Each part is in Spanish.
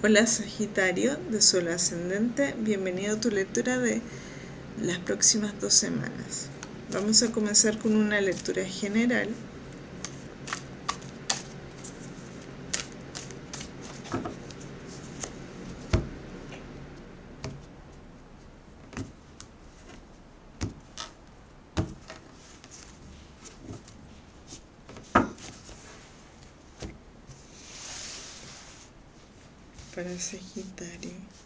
Hola Sagitario de Sol Ascendente, bienvenido a tu lectura de las próximas dos semanas. Vamos a comenzar con una lectura general para Sagitario.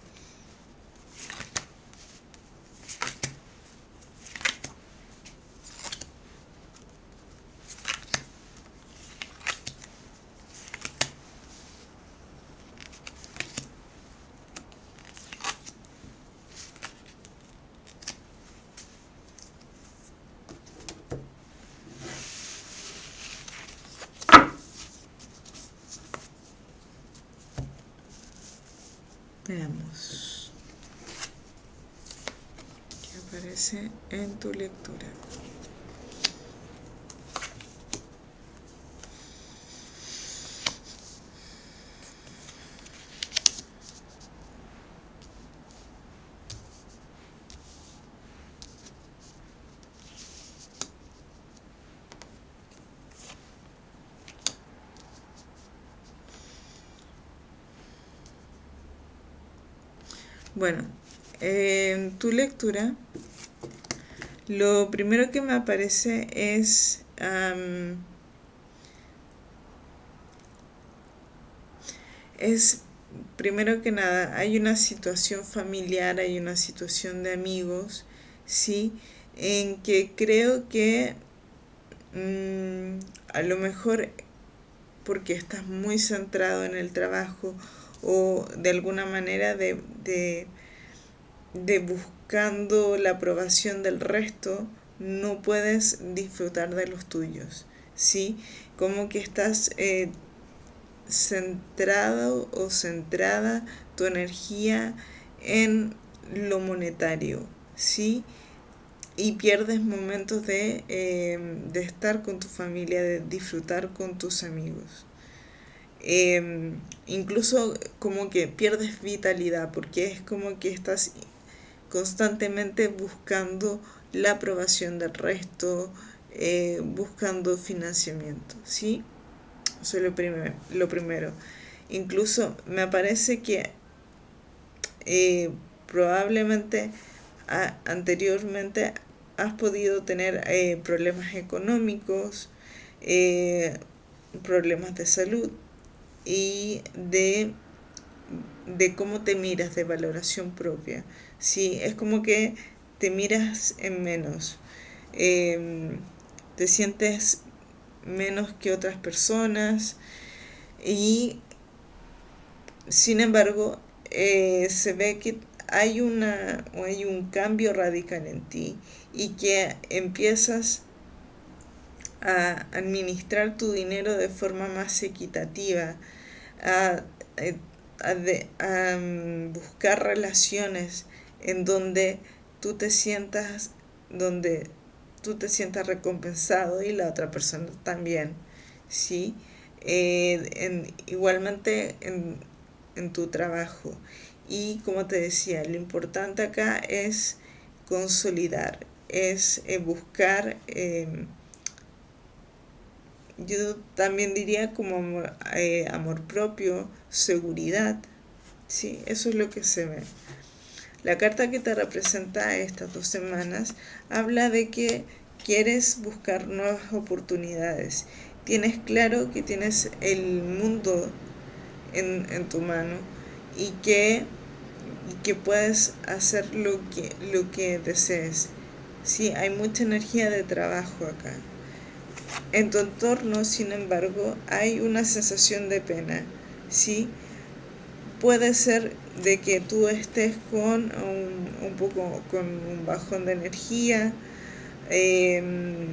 Veamos qué en tu lectura. Bueno, en tu lectura, lo primero que me aparece es es primero que nada hay una situación familiar, hay una situación de amigos, sí, en que creo que mm, a lo mejor porque estás muy centrado en el trabajo o de alguna manera de, de, buscando la aprobación del resto, no puedes disfrutar de los tuyos, ¿sí? Como que estás eh, centrado o centrada tu energía en lo monetario, ¿sí? Y pierdes momentos de, eh, de estar con tu familia, de disfrutar con tus amigos. Em, incluso como que pierdes vitalidad porque es como que estás constantemente buscando la aprobación del resto, eh, buscando financiamiento, ¿sí? Eso es lo, primero, lo primero. Incluso me parece que eh, probablemente anteriormente has podido tener eh, problemas económicos, problemas de salud, y de, de cómo te miras, de valoración propia. Sí, es como que te miras en menos, em, te sientes menos que otras personas y sin embargo eh, se ve que hay, una, hay un cambio radical en ti y que empiezas a administrar tu dinero de forma más equitativa, a, eh, mm, buscar relaciones en donde tú te sientas, donde tú te sientas recompensado y la otra persona también, ¿sí? Eh, igualmente en, tu trabajo. Y como te decía, lo importante acá es consolidar, es eh, buscar em, yo también diría como amor, eh, amor propio, seguridad, ¿sí? Eso es lo que se ve. La carta que te representa estas dos semanas habla de que quieres buscar nuevas oportunidades. Tienes claro que tienes el mundo en, tu mano y que, que puedes hacer lo que, lo que desees. Sí, hay mucha energía de trabajo acá. En tu entorno, sin embargo, hay una sensación de pena, ¿sí? Puede ser de que tú estés con un, poco con un bajón de energía em,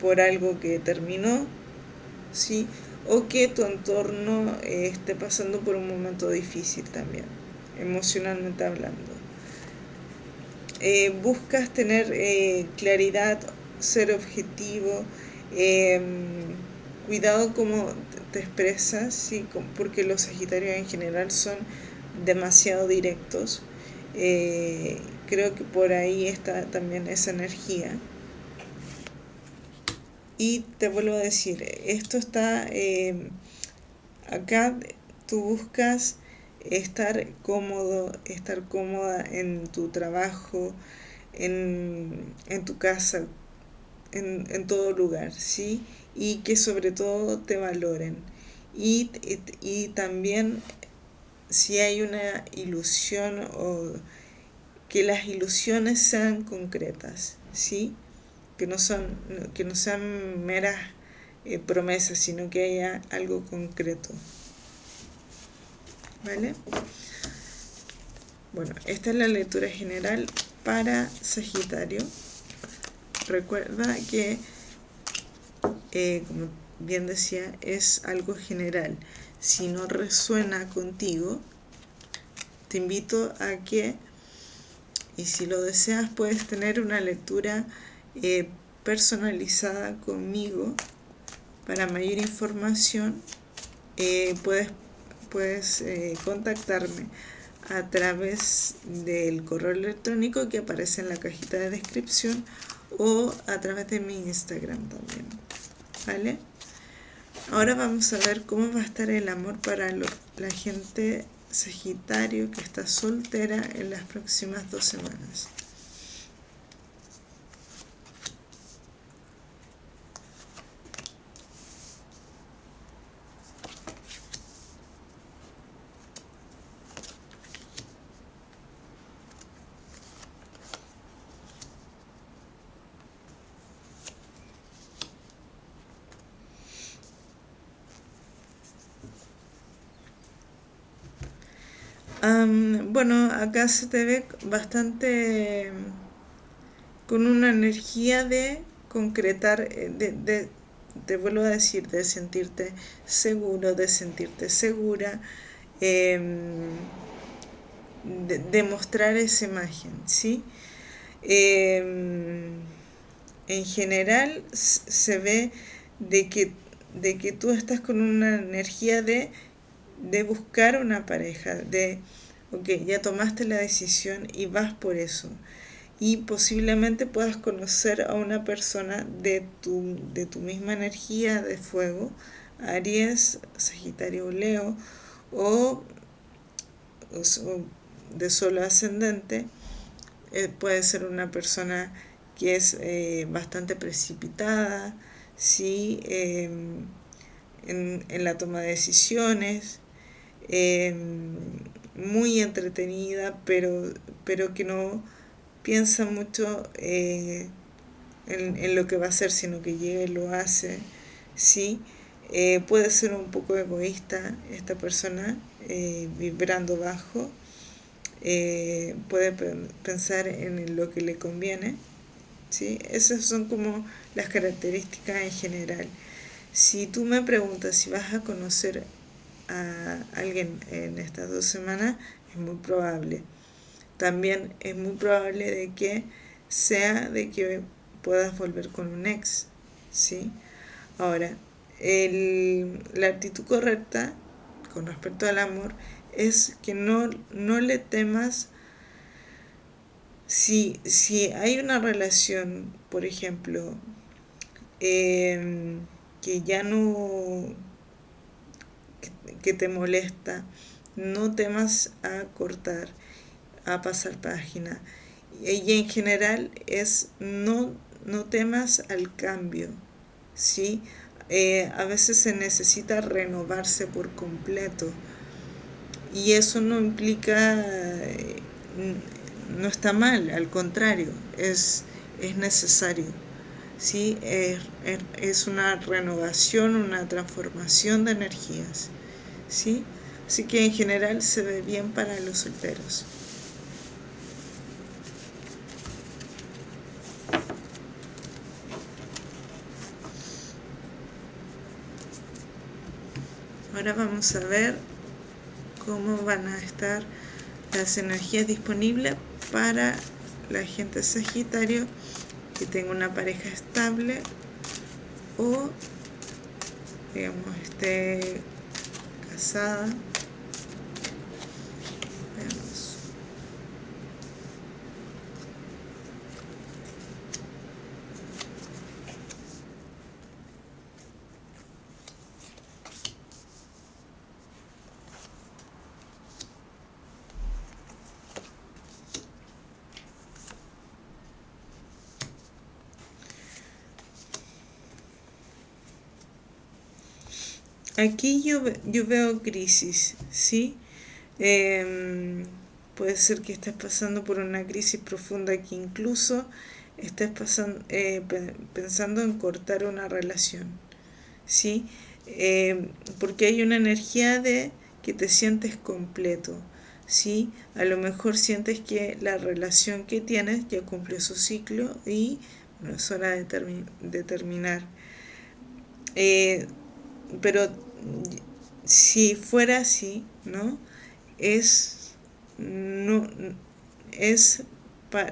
por algo que terminó, ¿sí? O que tu entorno esté pasando por un momento difícil también, emocionalmente hablando. Eh, buscas tener eh, claridad, ser objetivo, Em, cuidado como te expresas, ¿sí? porque los Sagitarios en general son demasiado directos. Eh, creo que por ahí está también esa energía. Y te vuelvo a decir, esto está eh, acá, tú buscas estar cómodo, estar cómoda en tu trabajo, en, tu casa, en, en, todo lugar, ¿sí? Y que sobre todo te valoren. Y, y, también si hay una ilusión o que las ilusiones sean concretas, ¿sí? Que no, son, que no sean meras eh, promesas, sino que haya algo concreto. ¿Vale? Bueno, esta es la lectura general para Sagitario. Recuerda que, eh, como bien decía, es algo general. Si no resuena contigo, te invito a que, y si lo deseas, puedes tener una lectura eh, personalizada conmigo. Para mayor información, eh, puedes puedes contactarme a través del correo electrónico que aparece en la cajita de descripción o a través de mi Instagram también. ¿Vale? Ahora vamos a ver cómo va a estar el amor para la gente Sagitario que está soltera en las próximas dos semanas. Bueno, acá se te ve bastante con una energía de concretar, eh, de, te vuelvo a decir, de sentirte seguro, de sentirte segura, em, de, mostrar esa imagen, ¿sí? Em, en general se ve de que, de que tú estás con una energía de de buscar una pareja, de, ok, ya tomaste la decisión y vas por eso. Y posiblemente puedas conocer a una persona de tu, de tu misma energía de fuego, Aries, Sagitario Leo, o, de solo ascendente, eh, puede ser una persona que es eh, bastante precipitada, ¿sí? Em, en, en, la toma de decisiones, Em, muy entretenida, pero, pero que no piensa mucho eh, en, lo que va a hacer, sino que llega y lo hace. ¿sí? Eh, puede ser un poco egoísta esta persona, eh, vibrando bajo, puede pensar en lo que le conviene. ¿sí? Esas son como las características en general. Si tú me preguntas si vas a conocer a alguien en estas dos semanas, es muy probable. También es muy probable de que sea de que puedas volver con un ex, ¿sí? Ahora, la actitud correcta con respecto al amor es que no, no le temas si, si hay una relación, por ejemplo, em, que ya no que te molesta, no temas a cortar, a pasar página. Y en general es no, no temas al cambio, ¿sí? Eh, a veces se necesita renovarse por completo y eso no implica, eh, no está mal, al contrario, es, es necesario. ¿Sí? es una renovación, una transformación de energías. ¿sí? Así que en general se ve bien para los solteros. Ahora vamos a ver cómo van a estar las energías disponibles para la gente Sagitario que tenga una pareja estable o digamos, esté casada. Aquí yo, yo veo crisis, ¿sí? Em, puede ser que estés pasando por una crisis profunda que incluso estés eh, pensando en cortar una relación, ¿sí? Em, porque hay una energía de que te sientes completo, ¿sí? A lo mejor sientes que la relación que tienes ya cumplió su ciclo y bueno, es hora de, de terminar. Eh, pero si fuera así, ¿no? Es, no, es,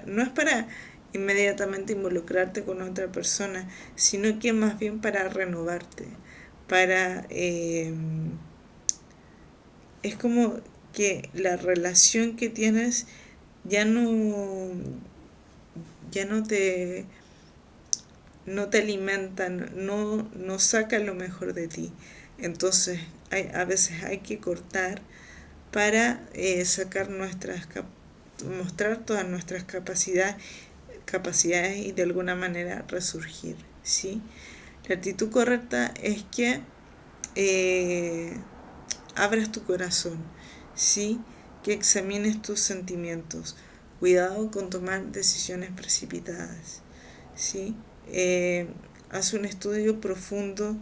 no es para inmediatamente involucrarte con otra persona, sino que más bien para renovarte, para... Em, es como que la relación que tienes ya no ya no te no te alimentan, no, no saca lo mejor de ti. Entonces, hay, a veces hay que cortar para eh, sacar nuestras, mostrar todas nuestras capacidades, capacidades y de alguna manera resurgir. ¿sí? La actitud correcta es que eh, abras tu corazón, ¿sí? que examines tus sentimientos. Cuidado con tomar decisiones precipitadas. ¿sí? Eh, haz un estudio profundo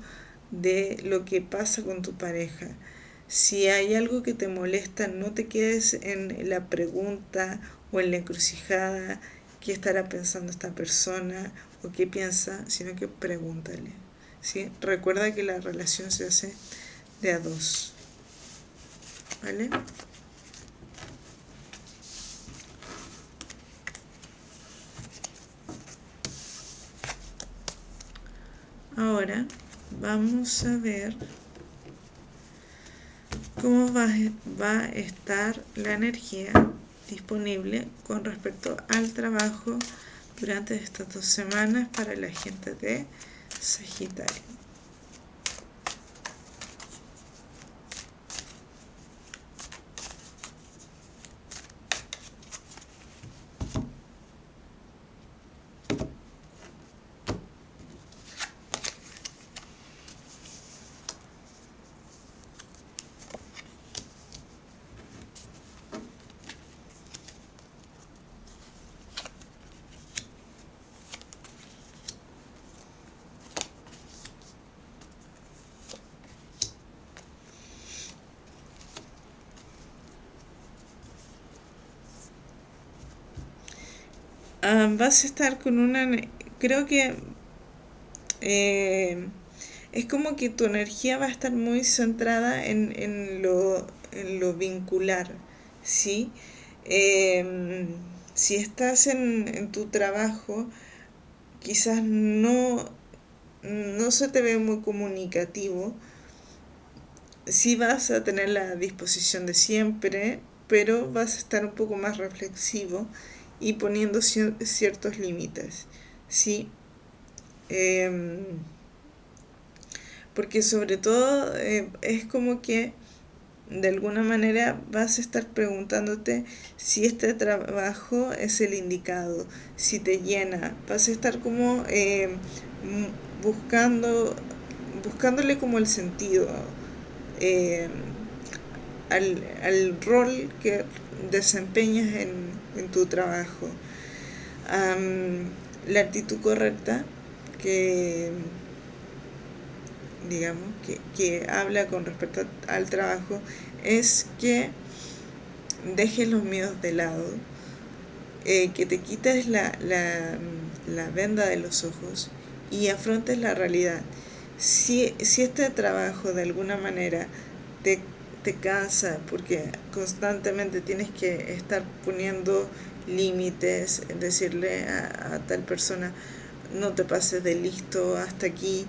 de lo que pasa con tu pareja. Si hay algo que te molesta, no te quedes en la pregunta o en la encrucijada, qué estará pensando esta persona o qué piensa, sino que pregúntale. ¿sí? Recuerda que la relación se hace de a dos. ¿Vale? Ahora vamos a ver cómo va, va, a estar la energía disponible con respecto al trabajo durante estas dos semanas para la gente de Sagitario. Vas a estar con una... Creo que eh, es como que tu energía va a estar muy centrada en, lo, vincular, ¿sí? Em, si estás en, tu trabajo, quizás no, no se te ve muy comunicativo, sí vas a tener la disposición de siempre, pero vas a estar un poco más reflexivo y poniendo ciertos límites, ¿sí? Em, porque sobre todo eh, es como que de alguna manera vas a estar preguntándote si este trabajo es el indicado, si te llena, vas a estar como em, buscando, buscándole como el sentido em, al, al rol que desempeñas en, en tu trabajo. la actitud correcta que digamos que, habla con respecto al trabajo es que dejes los miedos de lado eh, que te quites la, la, venda de los ojos y afrontes la realidad si, si este trabajo de alguna manera te te cansa porque constantemente tienes que estar poniendo límites, decirle a, tal persona no te pases de listo hasta aquí,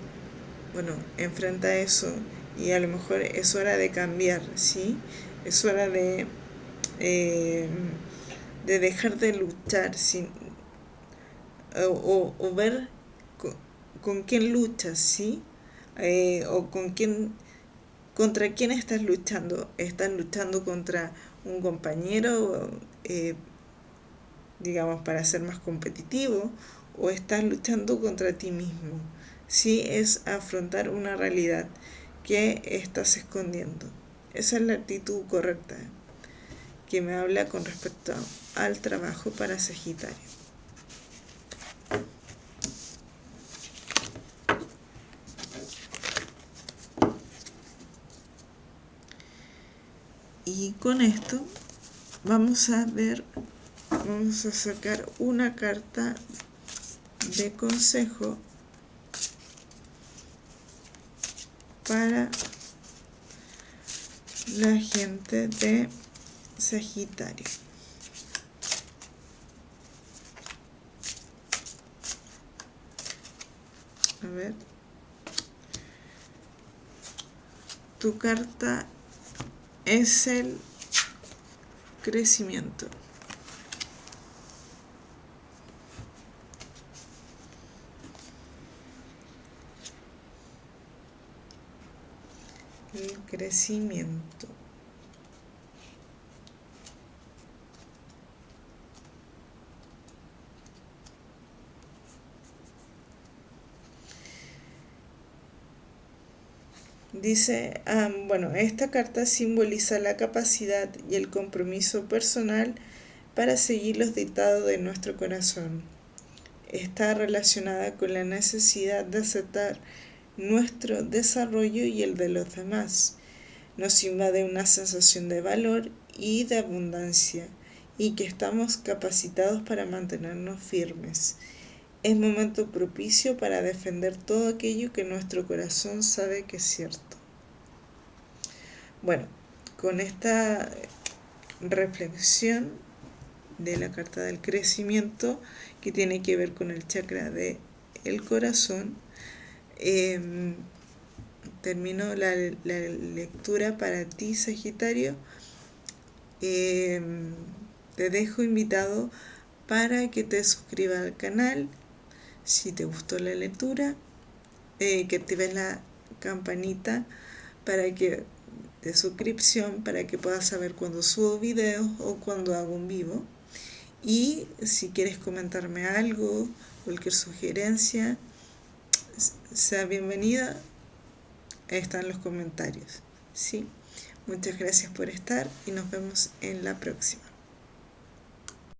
bueno, enfrenta eso y a lo mejor es hora de cambiar, ¿sí? Es hora de, eh, de dejar de luchar sin, o, o, ver con, quién luchas, ¿sí? Eh, o con quién, contra quién estás luchando. ¿Estás luchando contra un compañero, eh, digamos, para ser más competitivo? ¿O estás luchando contra ti mismo? Sí, es afrontar una realidad que estás escondiendo. Esa es la actitud correcta que me habla con respecto al trabajo para Sagitario. Y con esto vamos a ver, vamos a sacar una carta de consejo para la gente de Sagitario. A ver. Tu carta es el crecimiento. El crecimiento. Dice, bueno, esta carta simboliza la capacidad y el compromiso personal para seguir los dictados de nuestro corazón. Está relacionada con la necesidad de aceptar nuestro desarrollo y el de los demás. Nos invade una sensación de valor y de abundancia y que estamos capacitados para mantenernos firmes es momento propicio para defender todo aquello que nuestro corazón sabe que es cierto. Bueno, con esta reflexión de la carta del crecimiento que tiene que ver con el chakra del el corazón, em, termino la, lectura para ti, Sagitario. Em, te dejo invitado para que te suscribas al canal si te gustó la lectura, eh, que actives la campanita para que de suscripción para que puedas saber cuando subo videos o cuando hago un vivo. Y si quieres comentarme algo, cualquier sugerencia, sea bienvenida. Están los comentarios. ¿sí? Muchas gracias por estar y nos vemos en la próxima.